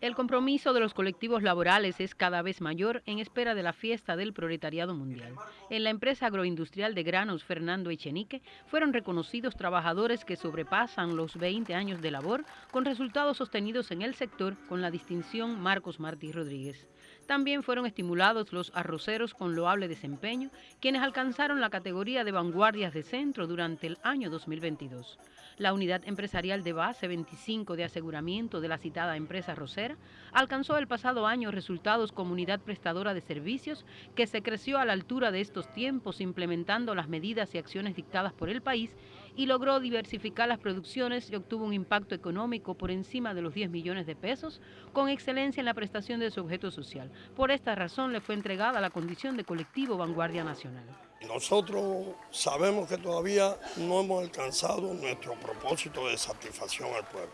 El compromiso de los colectivos laborales es cada vez mayor en espera de la fiesta del proletariado mundial. En la empresa agroindustrial de granos Fernando Echenique fueron reconocidos trabajadores que sobrepasan los 20 años de labor con resultados sostenidos en el sector con la distinción Marcos Martí Rodríguez. También fueron estimulados los arroceros con loable desempeño, quienes alcanzaron la categoría de vanguardias de centro durante el año 2022. La unidad empresarial de base 25 de aseguramiento de la citada empresa arrocera alcanzó el pasado año resultados como unidad prestadora de servicios que se creció a la altura de estos tiempos implementando las medidas y acciones dictadas por el país y logró diversificar las producciones y obtuvo un impacto económico por encima de los 10 millones de pesos con excelencia en la prestación de su objeto social. Por esta razón le fue entregada la condición de colectivo Vanguardia Nacional. Nosotros sabemos que todavía no hemos alcanzado nuestro propósito de satisfacción al pueblo,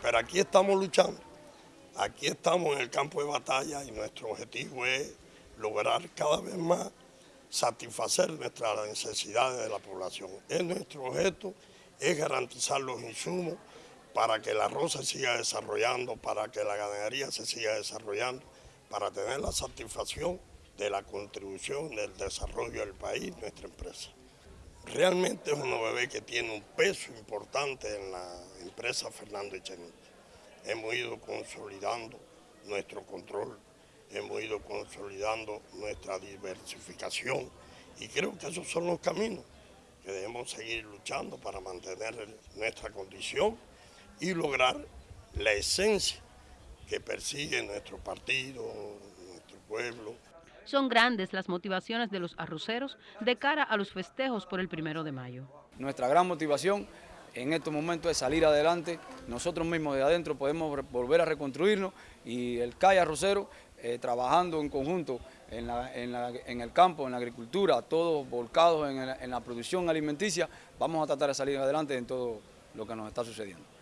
pero aquí estamos luchando, aquí estamos en el campo de batalla y nuestro objetivo es lograr cada vez más satisfacer nuestras necesidades de la población. Es nuestro objeto, es garantizar los insumos para que el arroz se siga desarrollando, para que la ganadería se siga desarrollando, para tener la satisfacción de la contribución del desarrollo del país, nuestra empresa. Realmente es un bebé que tiene un peso importante en la empresa Fernando Echenique. Hemos ido consolidando nuestro control hemos ido consolidando nuestra diversificación y creo que esos son los caminos que debemos seguir luchando para mantener nuestra condición y lograr la esencia que persigue nuestro partido, nuestro pueblo. Son grandes las motivaciones de los arroceros de cara a los festejos por el primero de mayo. Nuestra gran motivación en estos momentos es salir adelante, nosotros mismos de adentro podemos volver a reconstruirnos y el CAI Arrocero eh, trabajando en conjunto en, el campo, en la agricultura, todos volcados en la producción alimenticia, vamos a tratar de salir adelante en todo lo que nos está sucediendo.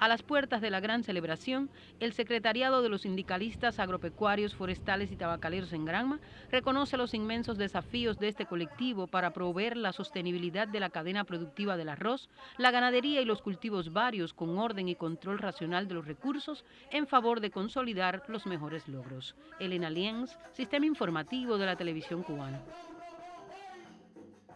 A las puertas de la gran celebración, el Secretariado de los Sindicalistas Agropecuarios, Forestales y Tabacaleros en Granma reconoce los inmensos desafíos de este colectivo para proveer la sostenibilidad de la cadena productiva del arroz, la ganadería y los cultivos varios con orden y control racional de los recursos en favor de consolidar los mejores logros. Elena Lienz, Sistema Informativo de la Televisión Cubana.